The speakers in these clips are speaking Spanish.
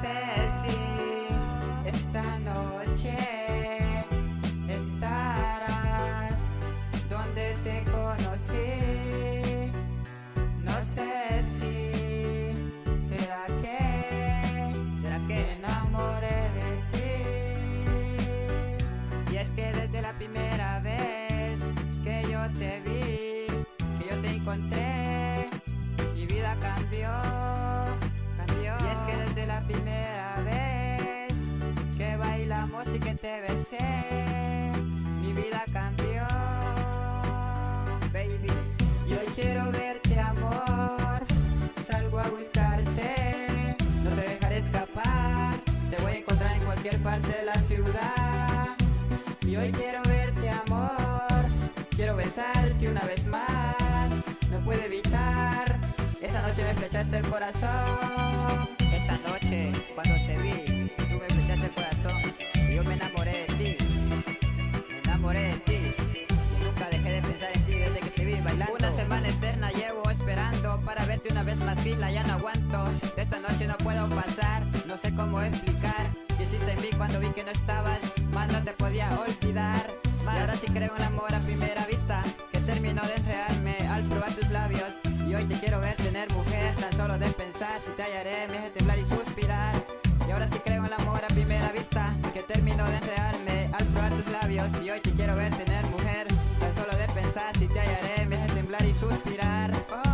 sé si esta noche estarás donde te conocí. No sé si será que, será que me enamoré de ti. Y es que desde la primera vez que yo te vi, que yo te encontré, de la ciudad. Y hoy quiero verte, amor. Quiero besarte una vez más. No puedo evitar. Esa noche me flechaste el corazón. Esa noche, cuando te vi, tú me flechaste el corazón y yo me enamoré de ti. Me enamoré de ti. Y nunca dejé de pensar en ti desde que te vi bailando. Una semana eterna llevo esperando para verte una vez más fila, ya no aguanto. Esta noche no puedo pasar, no sé cómo explicar. Que no estabas, más no te podía olvidar. Y ahora sí creo en el amor a primera vista, que terminó de enredarme al probar tus labios. Y hoy te quiero ver tener mujer, tan solo de pensar, si te hallaré me hace temblar y suspirar. Y ahora sí creo en el amor a primera vista, que terminó de enredarme al probar tus labios. Y hoy te quiero ver tener mujer, tan solo de pensar, si te hallaré me hace temblar y suspirar.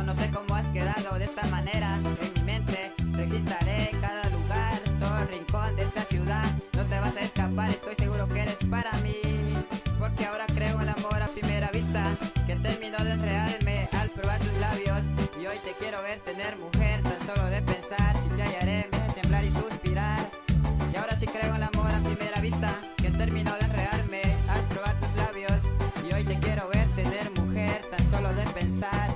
No sé cómo has quedado de esta manera. En mi mente registraré cada lugar, todo rincón de esta ciudad. No te vas a escapar, estoy seguro que eres para mí. Porque ahora creo en el amor a primera vista, que terminó de enredarme al probar tus labios. Y hoy te quiero ver tener mujer, tan solo de pensar, si te hallaré me hace temblar y suspirar. Y ahora sí creo en el amor a primera vista, que terminó de enredarme al probar tus labios. Y hoy te quiero ver tener mujer, tan solo de pensar,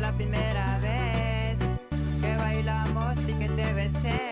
la primera vez que bailamos y que te besé.